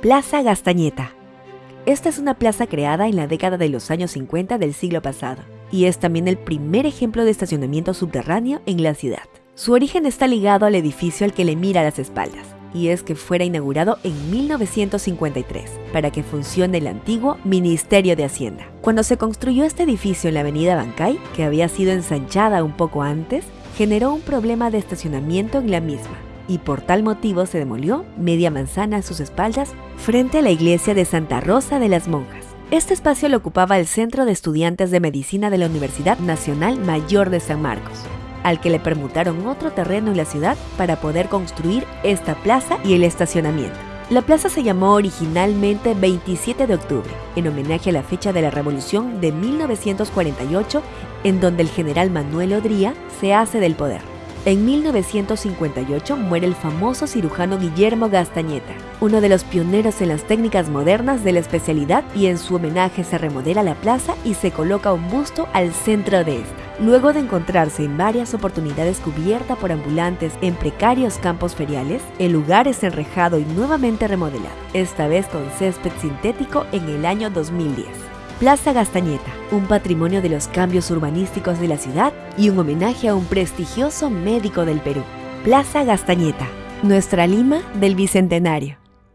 Plaza Gastañeta. Esta es una plaza creada en la década de los años 50 del siglo pasado y es también el primer ejemplo de estacionamiento subterráneo en la ciudad. Su origen está ligado al edificio al que le mira a las espaldas, y es que fuera inaugurado en 1953 para que funcione el antiguo Ministerio de Hacienda. Cuando se construyó este edificio en la avenida Bancay, que había sido ensanchada un poco antes, generó un problema de estacionamiento en la misma, y por tal motivo se demolió media manzana a sus espaldas frente a la iglesia de Santa Rosa de las Monjas. Este espacio lo ocupaba el Centro de Estudiantes de Medicina de la Universidad Nacional Mayor de San Marcos, al que le permutaron otro terreno en la ciudad para poder construir esta plaza y el estacionamiento. La plaza se llamó originalmente 27 de octubre, en homenaje a la fecha de la Revolución de 1948, en donde el general Manuel Odría se hace del poder. En 1958 muere el famoso cirujano Guillermo Gastañeta, uno de los pioneros en las técnicas modernas de la especialidad y en su homenaje se remodela la plaza y se coloca un busto al centro de esta. Luego de encontrarse en varias oportunidades cubierta por ambulantes en precarios campos feriales, el lugar es enrejado y nuevamente remodelado, esta vez con césped sintético en el año 2010. Plaza Gastañeta, un patrimonio de los cambios urbanísticos de la ciudad y un homenaje a un prestigioso médico del Perú. Plaza Gastañeta, nuestra Lima del Bicentenario.